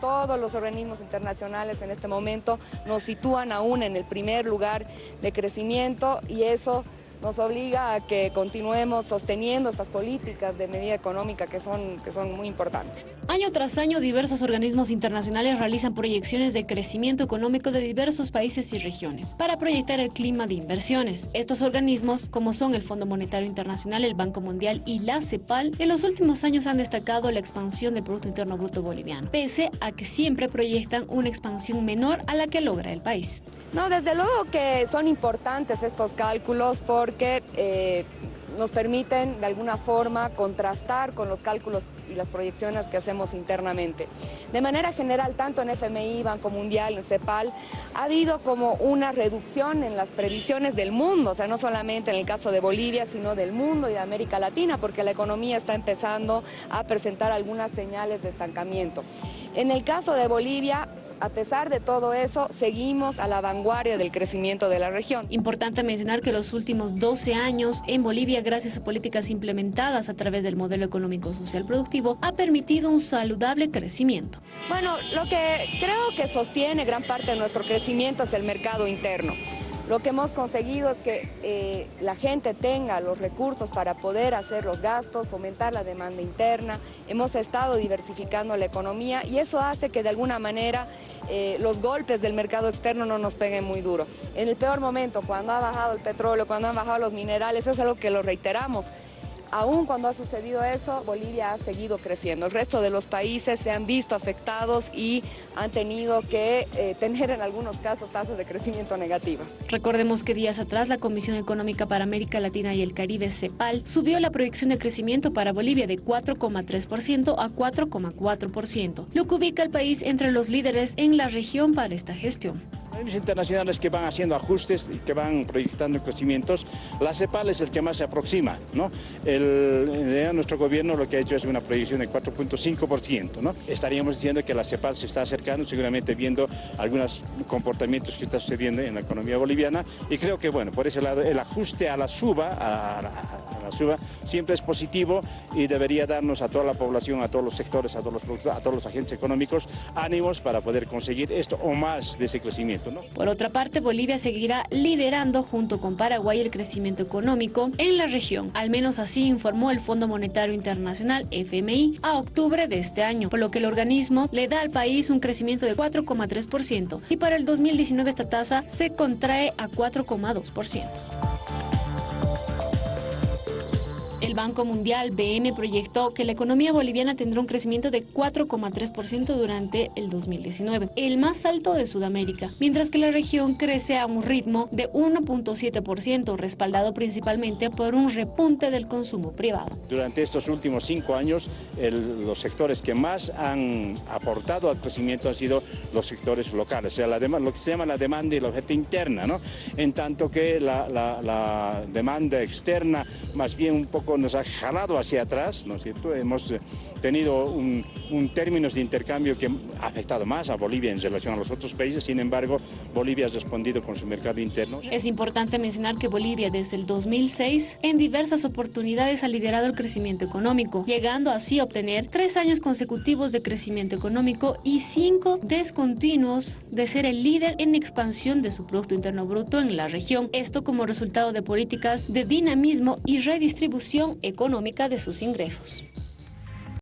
todos los organismos internacionales en este momento nos sitúan aún en el primer lugar de crecimiento y eso nos obliga a que continuemos sosteniendo estas políticas de medida económica que son, que son muy importantes. Año tras año, diversos organismos internacionales realizan proyecciones de crecimiento económico de diversos países y regiones para proyectar el clima de inversiones. Estos organismos, como son el Fondo Monetario Internacional, el Banco Mundial y la CEPAL, en los últimos años han destacado la expansión del Producto Interno Bruto boliviano, pese a que siempre proyectan una expansión menor a la que logra el país. No, desde luego que son importantes estos cálculos porque eh, nos permiten de alguna forma contrastar con los cálculos y las proyecciones que hacemos internamente. De manera general, tanto en FMI, Banco Mundial, en CEPAL, ha habido como una reducción en las previsiones del mundo, o sea, no solamente en el caso de Bolivia, sino del mundo y de América Latina, porque la economía está empezando a presentar algunas señales de estancamiento. En el caso de Bolivia, a pesar de todo eso, seguimos a la vanguardia del crecimiento de la región. Importante mencionar que los últimos 12 años en Bolivia, gracias a políticas implementadas a través del modelo económico social productivo, ha permitido un saludable crecimiento. Bueno, lo que creo que sostiene gran parte de nuestro crecimiento es el mercado interno. Lo que hemos conseguido es que eh, la gente tenga los recursos para poder hacer los gastos, fomentar la demanda interna. Hemos estado diversificando la economía y eso hace que de alguna manera eh, los golpes del mercado externo no nos peguen muy duro. En el peor momento, cuando ha bajado el petróleo, cuando han bajado los minerales, eso es algo que lo reiteramos. Aún cuando ha sucedido eso, Bolivia ha seguido creciendo. El resto de los países se han visto afectados y han tenido que eh, tener en algunos casos tasas de crecimiento negativas. Recordemos que días atrás la Comisión Económica para América Latina y el Caribe, CEPAL, subió la proyección de crecimiento para Bolivia de 4,3% a 4,4%, lo que ubica al país entre los líderes en la región para esta gestión internacionales que van haciendo ajustes y que van proyectando crecimientos, la CEPAL es el que más se aproxima. ¿no? El, nuestro gobierno lo que ha hecho es una proyección de 4.5%. ¿no? Estaríamos diciendo que la CEPAL se está acercando, seguramente viendo algunos comportamientos que están sucediendo en la economía boliviana y creo que bueno, por ese lado el ajuste a la suba, a, suba siempre es positivo y debería darnos a toda la población, a todos los sectores, a todos los, a todos los agentes económicos ánimos para poder conseguir esto o más de ese crecimiento. Por otra parte, Bolivia seguirá liderando junto con Paraguay el crecimiento económico en la región. Al menos así informó el Fondo Monetario Internacional, FMI, a octubre de este año, por lo que el organismo le da al país un crecimiento de 4,3% y para el 2019 esta tasa se contrae a 4,2%. El Banco Mundial, BM, proyectó que la economía boliviana tendrá un crecimiento de 4,3% durante el 2019, el más alto de Sudamérica, mientras que la región crece a un ritmo de 1,7%, respaldado principalmente por un repunte del consumo privado. Durante estos últimos cinco años, los sectores que más han aportado al crecimiento han sido los sectores locales, o sea, lo que se llama la demanda y la oferta interna, ¿no? en tanto que la demanda externa más bien un poco nos ha jalado hacia atrás, ¿no es cierto? Hemos eh, tenido un, un términos de intercambio que ha afectado más a Bolivia en relación a los otros países, sin embargo, Bolivia ha respondido con su mercado interno. Es importante mencionar que Bolivia desde el 2006 en diversas oportunidades ha liderado el crecimiento económico, llegando así a obtener tres años consecutivos de crecimiento económico y cinco descontinuos de ser el líder en expansión de su Producto Interno Bruto en la región. Esto como resultado de políticas de dinamismo y redistribución económica de sus ingresos.